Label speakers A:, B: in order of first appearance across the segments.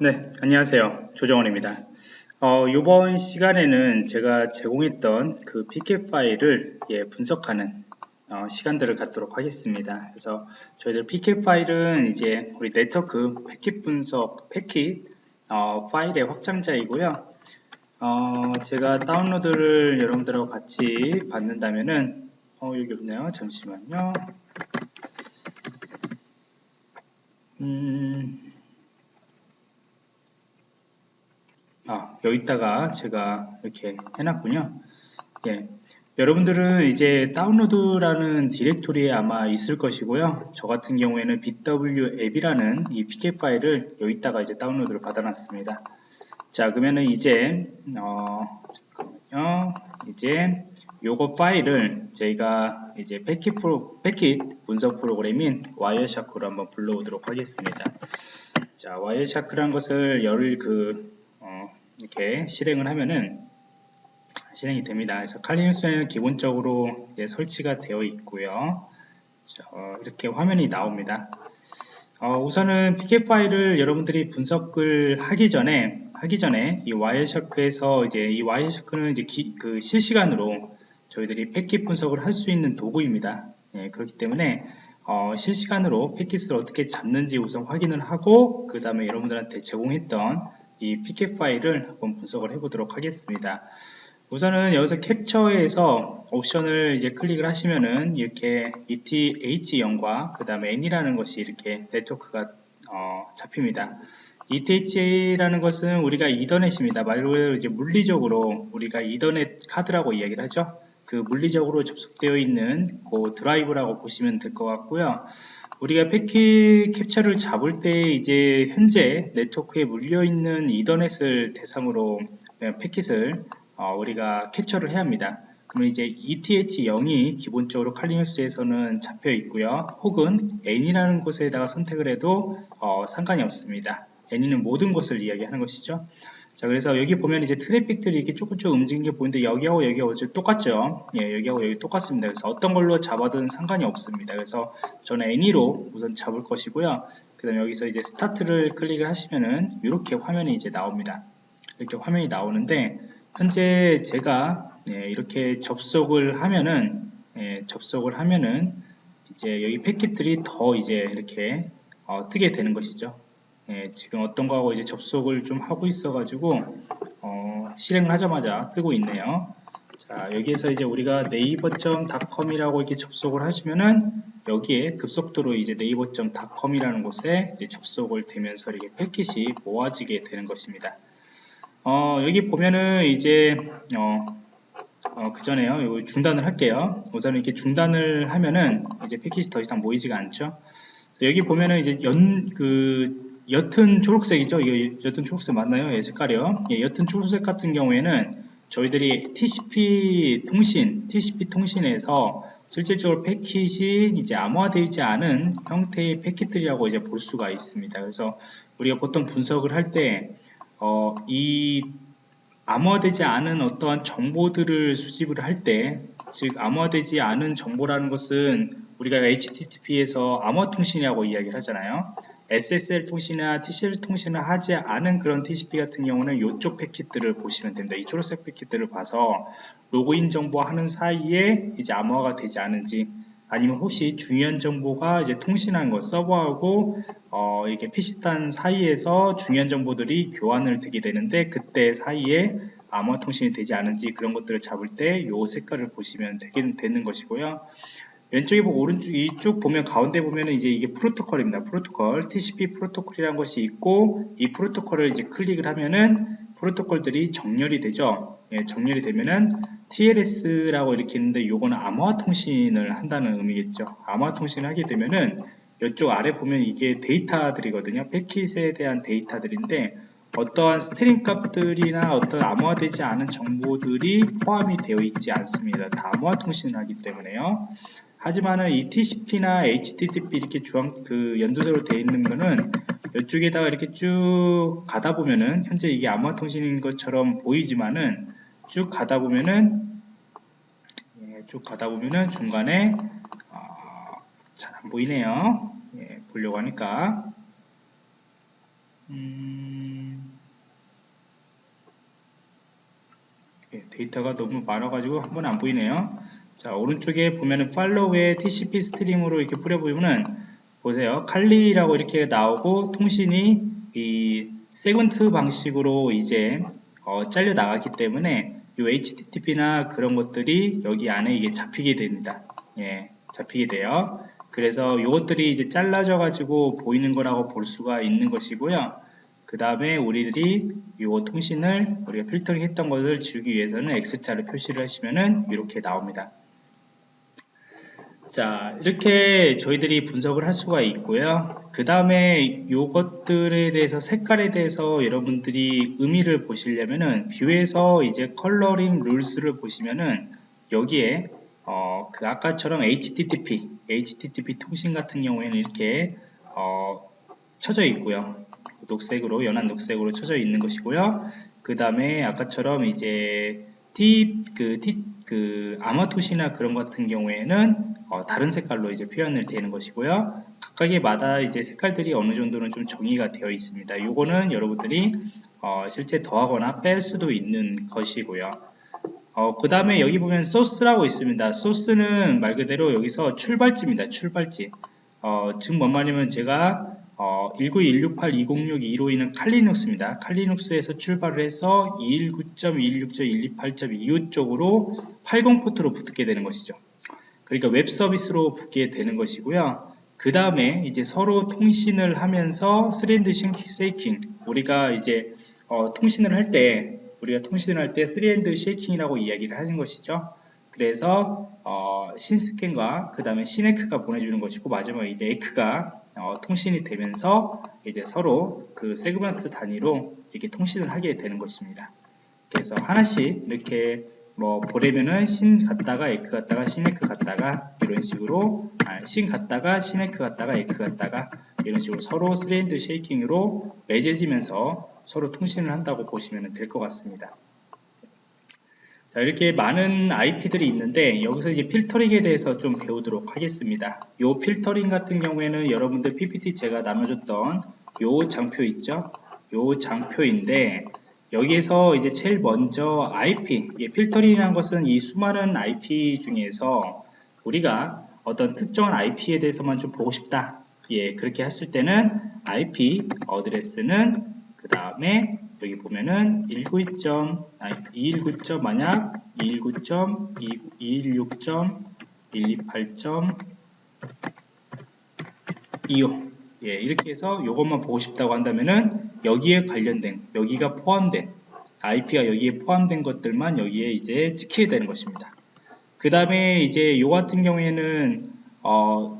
A: 네, 안녕하세요. 조정원입니다. 어, 이번 시간에는 제가 제공했던 그 PK 파일을 예, 분석하는 어, 시간들을 갖도록 하겠습니다. 그래서 저희들 PK 파일은 이제 우리 네트워크 패킷 분석 패킷 어, 파일의 확장자이고요. 어, 제가 다운로드를 여러분들하고 같이 받는다면은 어, 여기 없네요. 잠시만요. 음, 아, 여기다가 제가 이렇게 해놨군요. 예. 여러분들은 이제 다운로드라는 디렉토리에 아마 있을 것이고요. 저 같은 경우에는 bWAPP이라는 이 pcap 파일을 여기다가 이제 다운로드를 받아놨습니다. 자, 그러면은 이제 어, 잠깐만요. 이제 요거 파일을 저희가 이제 패킷 프로 패킷 분석 프로그램인 Wireshark로 한번 불러오도록 하겠습니다. 자, 와이어샤크란 것을 열을 그 이렇게 실행을 하면은 실행이 됩니다. 그래서 칼리눅스에는 기본적으로 설치가 되어 있고요. 이렇게 화면이 나옵니다. 어, 우선은 PK 파일을 여러분들이 분석을 하기 전에 하기 전에 이 와이어샤크에서 이제 이 와이어샤크는 이제 기, 그 실시간으로 저희들이 패킷 분석을 할 수 있는 도구입니다. 예, 그렇기 때문에 어, 실시간으로 패킷을 어떻게 잡는지 우선 확인을 하고 그 다음에 여러분들한테 제공했던 이 pk 파일을 한번 분석을 해 보도록 하겠습니다. 우선은 여기서 캡처에서 옵션을 이제 클릭을 하시면은 이렇게 ETH0과 그 다음에 N이라는 것이 이렇게 네트워크가 어, 잡힙니다. ETH라는 것은 우리가 이더넷입니다. 말 그대로 이제 물리적으로 우리가 이더넷 카드라고 이야기를 하죠. 그 물리적으로 접속되어 있는 그 드라이브라고 보시면 될 것 같고요 우리가 패킷 캡처를 잡을 때 이제 현재 네트워크에 물려있는 이더넷을 대상으로 패킷을 어, 우리가 캡처를 해야 합니다. 그러면 이제 ETH0이 기본적으로 칼리눅스에서는 잡혀 있고요. 혹은 N이라는 곳에다가 선택을 해도 어, 상관이 없습니다. N은 모든 것을 이야기하는 것이죠. 자 그래서 여기 보면 이제 트래픽들이 이렇게 조금 조금 움직이는 게 보이는데 여기하고 여기하고 똑같죠? 예 여기하고 여기 똑같습니다. 그래서 어떤 걸로 잡아든 상관이 없습니다. 그래서 저는 애니로 우선 잡을 것이고요. 그 다음에 여기서 이제 스타트를 클릭을 하시면은 이렇게 화면이 이제 나옵니다. 이렇게 화면이 나오는데 현재 제가 예, 이렇게 접속을 하면은 예, 접속을 하면은 이제 여기 패킷들이 더 이제 이렇게 어, 뜨게 되는 것이죠 예, 지금 어떤 거하고 이제 접속을 좀 하고 있어 가지고 어, 실행을 하자마자 뜨고 있네요. 자 여기에서 이제 우리가 네이버.com이라고 이렇게 접속을 하시면은 여기에 급속도로 이제 네이버.com이라는 곳에 이제 접속을 되면서 이렇게 패킷이 모아지게 되는 것입니다. 어, 여기 보면은 이제 어, 어, 그 전에요. 중단을 할게요. 우선 이렇게 중단을 하면은 이제 패킷이 더 이상 모이지가 않죠. 여기 보면은 이제 연 그 옅은 초록색이죠. 이거 옅은 초록색 맞나요? 예, 색깔이요. 예, 옅은 초록색 같은 경우에는 저희들이 TCP 통신, TCP 통신에서 실질적으로 패킷이 이제 암호화되지 않은 형태의 패킷들이라고 이제 볼 수가 있습니다. 그래서 우리가 보통 분석을 할 때, 어, 이 암호화되지 않은 어떠한 정보들을 수집을 할 때, 즉 암호화되지 않은 정보라는 것은 우리가 HTTP에서 암호화 통신이라고 이야기를 하잖아요. SSL 통신이나 TCL 통신을 하지 않은 그런 TCP 같은 경우는 이쪽 패킷들을 보시면 됩니다. 이 초록색 패킷들을 봐서 로그인 정보 하는 사이에 이제 암호화가 되지 않은지 아니면 혹시 중요한 정보가 이제 통신한 것 서버하고 어 이게 PC단 사이에서 중요한 정보들이 교환을 되게 되는데 그때 사이에 암호화 통신이 되지 않은지 그런 것들을 잡을 때이 색깔을 보시면 되게 되는 것이고요. 왼쪽에 보고 오른쪽 이쪽 보면 가운데 보면 이제 이게 프로토콜입니다. 프로토콜 TCP 프로토콜이라는 것이 있고 이 프로토콜을 이제 클릭을 하면은 프로토콜들이 정렬이 되죠. 예, 정렬이 되면은 TLS라고 이렇게 있는데 요거는 암호화 통신을 한다는 의미겠죠. 암호화 통신을 하게 되면은 이쪽 아래 보면 이게 데이터들이거든요. 패킷에 대한 데이터들인데 어떠한 string 값들이나 어떤 암호화되지 않은 정보들이 포함이 되어 있지 않습니다. 다 암호화 통신을 하기 때문에요. 하지만은 이 TCP나 HTTP 이렇게 주황 그 연두색으로 되어 있는 거는 이쪽에다가 이렇게 쭉 가다 보면은 현재 이게 암호화 통신인 것처럼 보이지만은 쭉 가다 보면은 예, 쭉 가다 보면은 중간에 어, 잘 안 보이네요. 예, 보려고 하니까 음, 예, 데이터가 너무 많아가지고 한 번 안 보이네요. 자, 오른쪽에 보면은 팔로우에 TCP 스트림으로 이렇게 뿌려보면은 보세요. 칼리라고 이렇게 나오고 통신이 이 세그먼트 방식으로 이제 어, 잘려 나갔기 때문에 이 HTTP나 그런 것들이 여기 안에 이게 잡히게 됩니다. 예, 잡히게 돼요. 그래서 이것들이 이제 잘라져 가지고 보이는 거라고 볼 수가 있는 것이고요. 그 다음에 우리들이 이 통신을 우리가 필터링 했던 것을 지우기 위해서는 X자를 표시를 하시면은 이렇게 나옵니다. 자 이렇게 저희들이 분석을 할 수가 있고요. 그 다음에 이것들에 대해서 색깔에 대해서 여러분들이 의미를 보시려면은 View에서 이제 Coloring Rules를 보시면은 여기에 어, 그 아까처럼 HTTP HTTP 통신 같은 경우에는 이렇게 어, 쳐져 있고요. 녹색으로 연한 녹색으로 쳐져 있는 것이고요. 그 다음에 아까처럼 이제 T 그 아마토시나 그런 같은 경우에는 어, 다른 색깔로 이제 표현을 되는 것이고요. 각각의마다 이제 색깔들이 어느 정도는 좀 정의가 되어 있습니다. 요거는 여러분들이 어, 실제 더하거나 뺄 수도 있는 것이고요. 어, 그 다음에 여기 보면 Source라고 있습니다. 소스는 말 그대로 여기서 출발지입니다. 출발지. 어, 즉, 뭔 말이냐면 제가 어, 19168206252는 칼리눅스입니다. 칼리눅스에서 출발을 해서 219.216.128.25 쪽으로 80 포트로 붙게 되는 것이죠. 그러니까 웹 서비스로 붙게 되는 것이고요. 그 다음에 이제 서로 통신을 하면서 three handshaking 우리가 이제 어, 통신을 할 때 우리가 통신을 할 때 three handshaking이라고 이야기를 하는 것이죠. 그래서 어, SYN scan과 그 다음에 SYN ACK가 보내주는 것이고 마지막에 이제 ACK가 어, 통신이 되면서 이제 서로 그 세그먼트 단위로 이렇게 통신을 하게 되는 것입니다. 그래서 하나씩 이렇게 뭐 보내면은 SYN 갔다가 ACK 갔다가 SYN ACK 갔다가 이런 식으로 아, SYN 갔다가 SYN ACK 갔다가 ACK 갔다가 이런 식으로 서로 three handshaking으로 맺어지면서 서로 통신을 한다고 보시면 될 것 같습니다. 자, 이렇게 많은 IP들이 있는데 여기서 이제 필터링에 대해서 좀 배우도록 하겠습니다. 요 필터링 같은 경우에는 여러분들 PPT 제가 나눠줬던 요 장표 있죠? 요 장표인데 여기에서 이제 제일 먼저 IP, 예, 필터링이라는 것은 이 수많은 IP 중에서 우리가 어떤 특정한 IP에 대해서만 좀 보고 싶다. 예, 그렇게 했을 때는 IP 어드레스는 그 다음에 여기 보면은 192. 아니 219. 만약 219.226.128.25 예, 이렇게 해서 이것만 보고 싶다고 한다면은 여기에 관련된 여기가 포함된 IP가 여기에 포함된 것들만 여기에 이제 찍히게 되는 것입니다. 그 다음에 이제 요 같은 경우에는 어,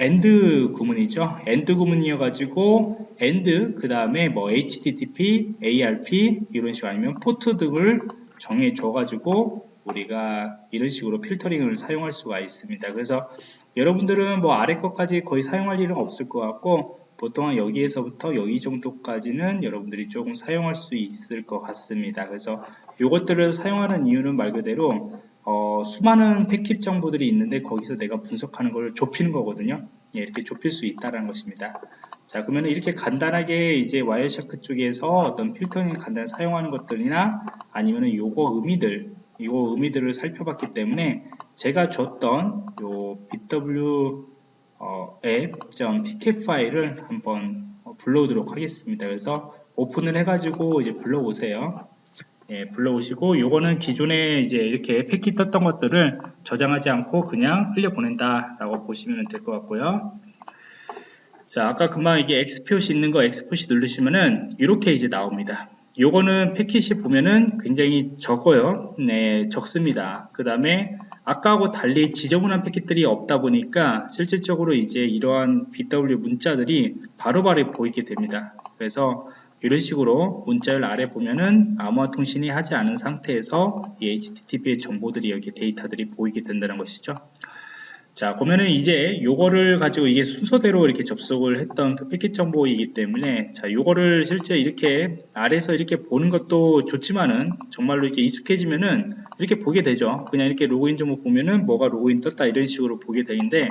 A: AND 구문이죠. AND 구문이어 가지고 AND 그 다음에 뭐 HTTP, ARP 이런 식으로 아니면 포트 등을 정해 줘 가지고 우리가 이런 식으로 필터링을 사용할 수가 있습니다. 그래서 여러분들은 뭐 아래 것까지 거의 사용할 일은 없을 것 같고 보통 여기에서부터 여기 정도까지는 여러분들이 조금 사용할 수 있을 것 같습니다. 그래서 이것들을 사용하는 이유는 말 그대로 어, 수많은 패킷 정보들이 있는데 거기서 내가 분석하는 걸 좁히는 거거든요. 예, 이렇게 좁힐 수 있다는 것입니다. 자, 그러면 이렇게 간단하게 이제 Wireshark 쪽에서 어떤 필터링 간단히 사용하는 것들이나 아니면은 요거 의미들, 요거 의미들을 살펴봤기 때문에 제가 줬던 요 bw 어, app.pcap 파일을 한번 어, 불러오도록 하겠습니다. 그래서 오픈을 해가지고 이제 불러오세요. 예, 불러오시고 요거는 기존에 이제 이렇게 패킷 떴던 것들을 저장하지 않고 그냥 흘려보낸다 라고 보시면 될 것 같고요. 자 아까 금방 이게 X 표시 있는 거 X 표시 누르시면은 이렇게 이제 나옵니다. 요거는 패킷이 보면은 굉장히 적어요. 네 적습니다. 그 다음에 아까하고 달리 지저분한 패킷들이 없다 보니까 실질적으로 이제 이러한 BW 문자들이 바로바로 바로 보이게 됩니다. 그래서 이런 식으로 문자열 아래 보면은 암호화 통신이 하지 않은 상태에서 이 HTTP의 정보들이 여기 데이터들이 보이게 된다는 것이죠. 자, 보면은 이제 요거를 가지고 이게 순서대로 이렇게 접속을 했던 그 패킷 정보이기 때문에 자, 요거를 실제 이렇게 아래서 이렇게 보는 것도 좋지만은 정말로 이렇게 익숙해지면은 이렇게 보게 되죠. 그냥 이렇게 로그인 정보 보면은 뭐가 로그인 떴다 이런 식으로 보게 되는데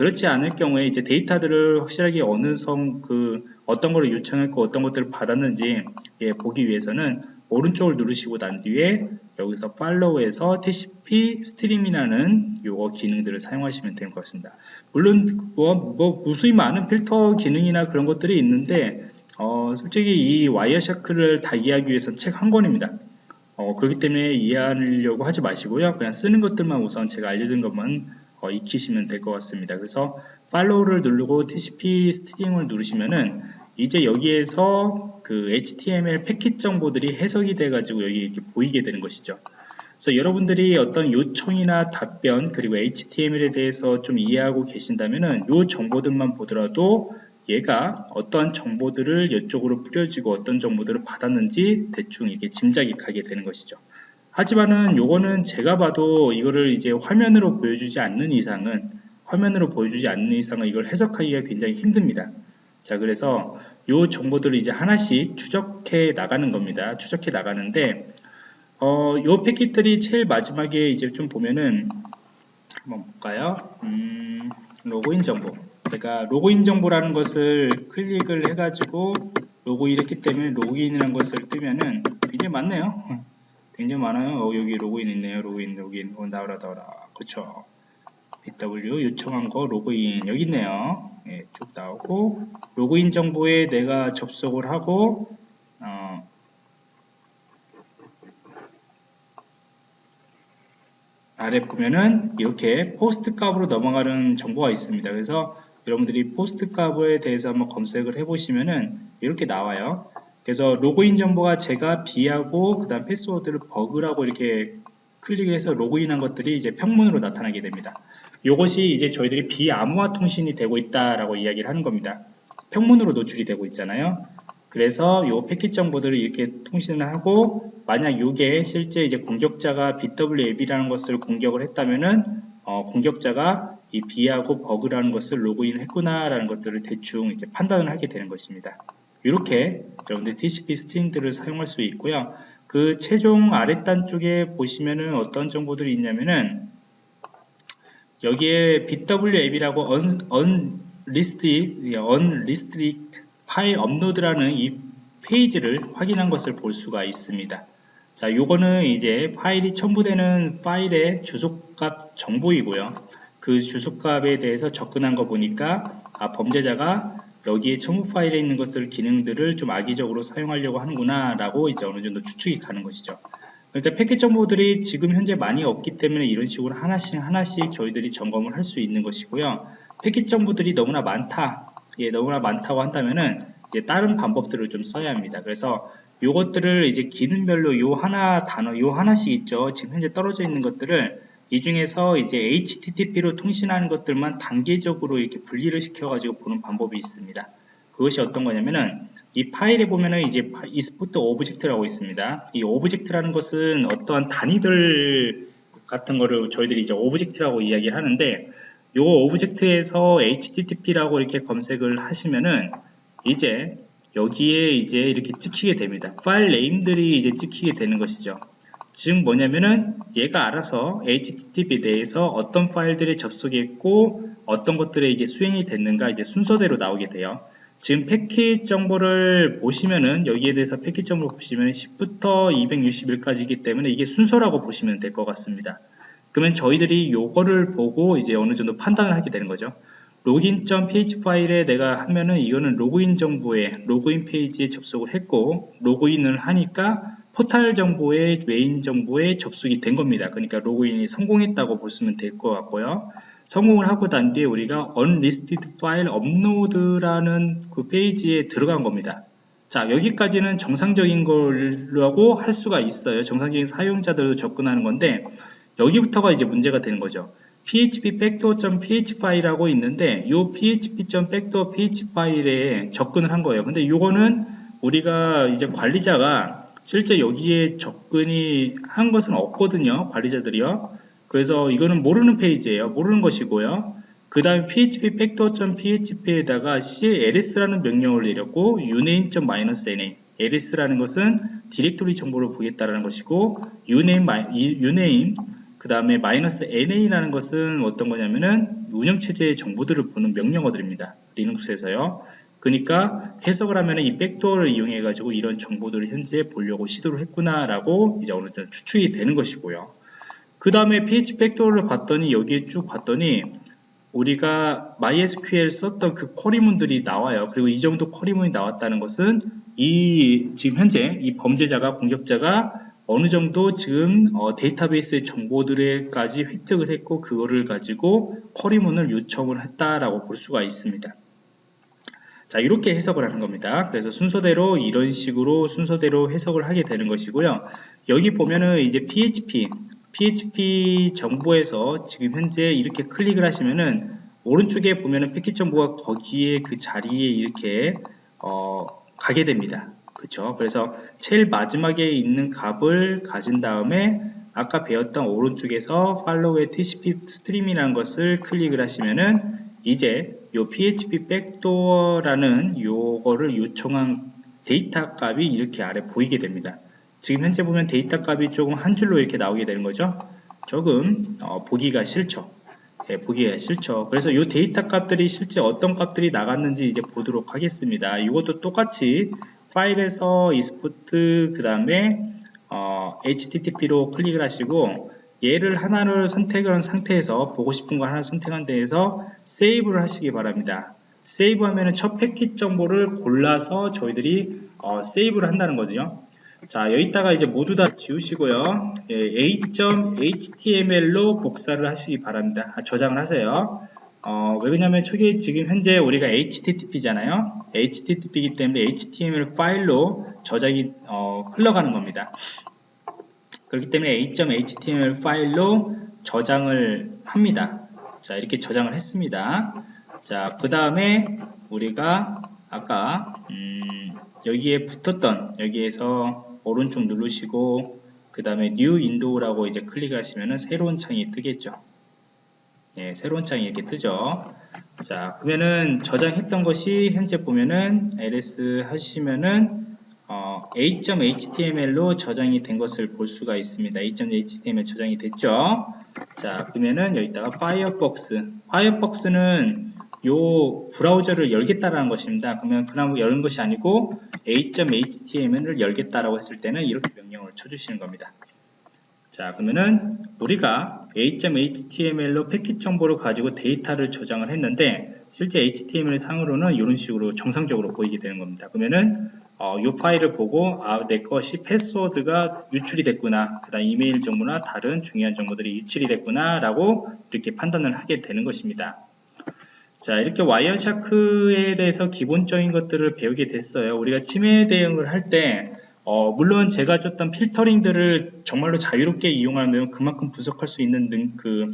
A: 그렇지 않을 경우에 이제 데이터들을 확실하게 어느 성 그 어떤 거를 요청했고 어떤 것들을 받았는지 예, 보기 위해서는 오른쪽을 누르시고 난 뒤에 여기서 follow에서 TCP stream이라는 요거 기능들을 사용하시면 될 것 같습니다. 물론 뭐, 뭐 무수히 많은 필터 기능이나 그런 것들이 있는데 어, 솔직히 이 Wireshark를 다 이해하기 위해서는 책 한 권입니다. 어, 그렇기 때문에 이해하려고 하지 마시고요. 그냥 쓰는 것들만 우선 제가 알려준 것만 어, 익히시면 될 것 같습니다. 그래서 follow를 누르고 TCP stream을 누르시면은 이제 여기에서 그 HTML 패킷 정보들이 해석이 돼 가지고 여기 이렇게 보이게 되는 것이죠. 그래서 여러분들이 어떤 요청이나 답변 그리고 HTML에 대해서 좀 이해하고 계신다면은 요 정보들만 보더라도 얘가 어떠한 정보들을 이쪽으로 뿌려지고 어떤 정보들을 받았는지 대충 이게 짐작이 가게 되는 것이죠. 하지만은 요거는 제가 봐도 이거를 이제 화면으로 보여주지 않는 이상은 화면으로 보여주지 않는 이상은 이걸 해석하기가 굉장히 힘듭니다. 자 그래서 요 정보들을 이제 하나씩 추적해 나가는 겁니다. 추적해 나가는데 어, 요 패킷들이 제일 마지막에 이제 좀 보면은 한번 볼까요? 음, 로그인 정보 제가 로그인 정보라는 것을 클릭을 해가지고 로그인 했기 때문에 로그인이라는 것을 뜨면은 굉장히 많네요. 굉장히 많아요. 어, 여기 로그인 있네요. 로그인, 로그인. 어, 나오라. 그쵸. BW 요청한 거 로그인 여기 있네요. 예, 쭉 나오고 로그인 정보에 내가 접속을 하고 어, 아래 보면은 이렇게 POST 값으로 넘어가는 정보가 있습니다. 그래서 여러분들이 POST 값에 대해서 한번 검색을 해보시면은 이렇게 나와요. 그래서 로그인 정보가 제가 bee하고 그 다음 패스워드를 bug라고 이렇게 클릭해서 로그인한 것들이 이제 평문으로 나타나게 됩니다. 이것이 이제 저희들이 비암호화 통신이 되고 있다라고 이야기를 하는 겁니다. 평문으로 노출이 되고 있잖아요. 그래서 이 패킷 정보들을 이렇게 통신을 하고 만약 이게 실제 이제 공격자가 BW앱이라는 것을 공격을 했다면은 어, 공격자가 이 B하고 버그라는 것을 로그인 했구나라는 것들을 대충 이렇게 판단을 하게 되는 것입니다. 이렇게 여러분들 TCP 스트링들을 사용할 수 있고요. 그 최종 아랫단 쪽에 보시면은 어떤 정보들이 있냐면은 여기에 BW앱이라고 unlisted, unrestricted 파일 업로드라는 이 페이지를 확인한 것을 볼 수가 있습니다. 자, 요거는 이제 파일이 첨부되는 파일의 주소값 정보이고요. 그 주소값에 대해서 접근한 거 보니까 아, 범죄자가 여기에 첨부 파일에 있는 것을 기능들을 좀 악의적으로 사용하려고 하는구나 라고 이제 어느 정도 추측이 가는 것이죠. 그러니까 패킷 정보들이 지금 현재 많이 없기 때문에 이런 식으로 하나씩 하나씩 저희들이 점검을 할 수 있는 것이고요. 패킷 정보들이 너무나 많다. 예, 너무나 많다고 한다면은 이제 다른 방법들을 좀 써야 합니다. 그래서 요것들을 이제 기능별로 요 하나 단어 요 하나씩 있죠. 지금 현재 떨어져 있는 것들을 이 중에서 이제 HTTP로 통신하는 것들만 단계적으로 이렇게 분리를 시켜가지고 보는 방법이 있습니다. 그것이 어떤 거냐면은 이 파일에 보면은 이제 export object라고 있습니다. 이 object라는 것은 어떠한 단위들 같은 거를 저희들이 이제 object라고 이야기를 하는데 요 object에서 HTTP라고 이렇게 검색을 하시면은 이제 여기에 이제 이렇게 찍히게 됩니다. file name들이 이제 찍히게 되는 것이죠. 즉 뭐냐면은 얘가 알아서 HTTP에 대해서 어떤 파일들이 접속했고 어떤 것들이 이게 수행이 됐는가 이제 순서대로 나오게 돼요. 지금 패킷 정보를 보시면은 여기에 대해서 패킷 정보를 보시면 10부터 261까지이기 때문에 이게 순서라고 보시면 될 것 같습니다. 그러면 저희들이 요거를 보고 이제 어느 정도 판단을 하게 되는 거죠. login.php 파일에 내가 하면은 이거는 로그인 정보에 로그인 페이지에 접속을 했고 로그인을 하니까 포탈 정보의 메인 정보에 접속이 된 겁니다. 그러니까 로그인이 성공했다고 보시면 될 것 같고요. 성공을 하고 난 뒤에 우리가 unlisted file upload라는 그 페이지에 들어간 겁니다. 자 여기까지는 정상적인 걸로 할 수가 있어요. 정상적인 사용자들도 접근하는 건데 여기부터가 이제 문제가 되는 거죠. php backdoor.ph 파일이라고 있는데 이 php.backdoor.ph 파일에 접근을 한 거예요. 근데 이거는 우리가 이제 관리자가 실제 여기에 접근이 한 것은 없거든요. 관리자들이요. 그래서 이거는 모르는 페이지예요. 모르는 것이고요. 그 다음 php backdoor.php에다가 cls라는 명령을 내렸고 uname.-na ls라는 것은 디렉토리 정보를 보겠다라는 것이고 uname, uname 그 다음에 마이너스 -na라는 것은 어떤 거냐면은 운영체제의 정보들을 보는 명령어들입니다. 리눅스에서요. 그러니까 해석을 하면 이 백도어를 이용해 가지고 이런 정보들을 현재 보려고 시도를 했구나라고 이제 어느 정도 추측이 되는 것이고요. 그 다음에 PHP 백도어를 봤더니 여기에 쭉 봤더니 우리가 MySQL 썼던 그 쿼리문들이 나와요. 그리고 이 정도 쿼리문이 나왔다는 것은 이 지금 현재 이 범죄자가 공격자가 어느 정도 지금 어, 데이터베이스의 정보들에까지 획득을 했고 그거를 가지고 쿼리문을 요청을 했다라고 볼 수가 있습니다. 자 이렇게 해석을 하는 겁니다. 그래서 순서대로 이런 식으로 순서대로 해석을 하게 되는 것이고요. 여기 보면은 이제 PHP PHP 정보에서 지금 현재 이렇게 클릭을 하시면은 오른쪽에 보면은 패킷 정보가 거기에 그 자리에 이렇게 어, 가게 됩니다. 그쵸? 그래서 제일 마지막에 있는 값을 가진 다음에 아까 배웠던 오른쪽에서 follow의 TCP stream이라는 것을 클릭을 하시면은 이제 요 PHP backdoor라는 요거를 요청한 데이터 값이 이렇게 아래 보이게 됩니다. 지금 현재 보면 데이터 값이 조금 한 줄로 이렇게 나오게 되는 거죠. 조금 어, 보기가 싫죠. 예, 보기가 싫죠. 그래서 이 데이터 값들이 실제 어떤 값들이 나갔는지 이제 보도록 하겠습니다. 이것도 똑같이 파일에서 export 그 다음에 어, HTTP로 클릭을 하시고 얘를 하나를 선택을 한 상태에서 보고 싶은 거 하나 선택한 데에서 save를 하시기 바랍니다. 세이브 하면은 첫 패킷 정보를 골라서 저희들이 어, 세이브를 한다는 거죠. 자 여기다가 이제 모두 다 지우시고요. 예, a.html로 복사를 하시기 바랍니다. 아, 저장을 하세요. 어, 왜 그러냐면 저게 지금 현재 우리가 http잖아요. Http이기 때문에 html 파일로 저장이 어, 흘러가는 겁니다 그렇기 때문에 a.html 파일로 저장을 합니다 자 이렇게 저장을 했습니다 자 그 다음에 우리가 아까 음, 여기에 붙었던 여기에서 오른쪽 누르시고 그 다음에 New Window라고 이제 클릭 하시면은 새로운 창이 뜨겠죠. 예, 새로운 창이 이렇게 뜨죠. 자, 그러면은 저장했던 것이 현재 보면은 ls 하시면은 어, a.html로 저장이 된 것을 볼 수가 있습니다. a.html 저장이 됐죠. 자, 그러면은 여기다가 파이어폭스. 파이어폭스는 요 브라우저를 열겠다라는 것입니다. 그러면 그나마 여는 것이 아니고 a.html을 열겠다라고 했을 때는 이렇게 명령을 쳐주시는 겁니다. 자 그러면은 우리가 a.html로 패킷 정보를 가지고 데이터를 저장을 했는데 실제 HTML 상으로는 이런 식으로 정상적으로 보이게 되는 겁니다. 그러면은 어, 이 파일을 보고 아, 내 것이 패스워드가 유출이 됐구나. 그 다음 이메일 정보나 다른 중요한 정보들이 유출이 됐구나 라고 이렇게 판단을 하게 되는 것입니다. 자 이렇게 와이어샤크에 대해서 기본적인 것들을 배우게 됐어요. 우리가 침해 대응을 할때 어, 물론 제가 줬던 필터링들을 정말로 자유롭게 이용하면 그만큼 분석할 수 있는 등, 그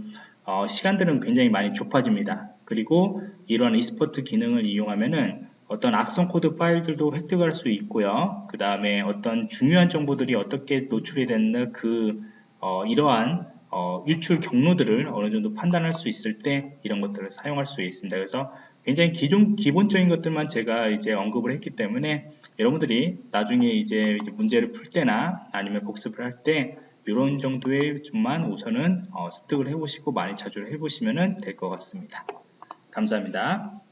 A: 어, 시간들은 굉장히 많이 좁아집니다. 그리고 이러한 export 기능을 이용하면은 어떤 악성 코드 파일들도 획득할 수 있고요 그 다음에 어떤 중요한 정보들이 어떻게 노출이 됐나 그 어, 이러한 어, 유출 경로들을 어느 정도 판단할 수 있을 때 이런 것들을 사용할 수 있습니다. 그래서 굉장히 기존 기본적인 것들만 제가 이제 언급을 했기 때문에 여러분들이 나중에 이제 문제를 풀 때나 아니면 복습을 할 때 이런 정도의 좀만 우선은 어, 습득을 해보시고 많이 자주 해보시면 될 것 같습니다. 감사합니다.